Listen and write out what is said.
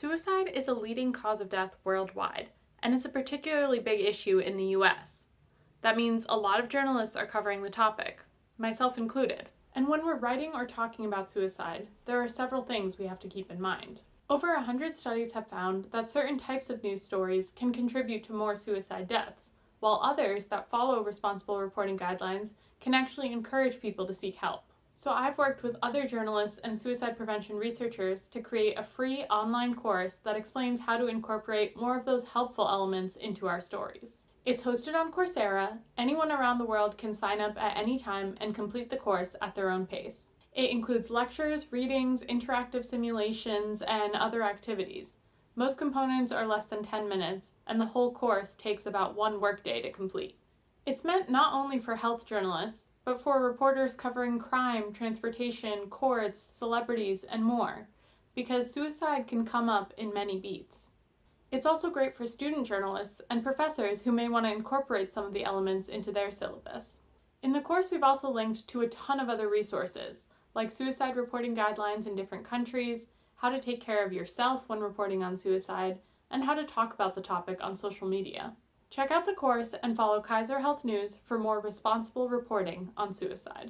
Suicide is a leading cause of death worldwide, and it's a particularly big issue in the US. That means a lot of journalists are covering the topic, myself included. And when we're writing or talking about suicide, there are several things we have to keep in mind. Over 100 studies have found that certain types of news stories can contribute to more suicide deaths, while others that follow responsible reporting guidelines can actually encourage people to seek help. So I've worked with other journalists and suicide prevention researchers to create a free online course that explains how to incorporate more of those helpful elements into our stories. It's hosted on Coursera. Anyone around the world can sign up at any time and complete the course at their own pace. It includes lectures, readings, interactive simulations, and other activities. Most components are less than 10 minutes, and the whole course takes about one workday to complete. It's meant not only for health journalists, but for reporters covering crime, transportation, courts, celebrities, and more, because suicide can come up in many beats. It's also great for student journalists and professors who may want to incorporate some of the elements into their syllabus. In the course we've also linked to a ton of other resources, like suicide reporting guidelines in different countries, how to take care of yourself when reporting on suicide, and how to talk about the topic on social media. Check out the course and follow Kaiser Health News for more responsible reporting on suicide.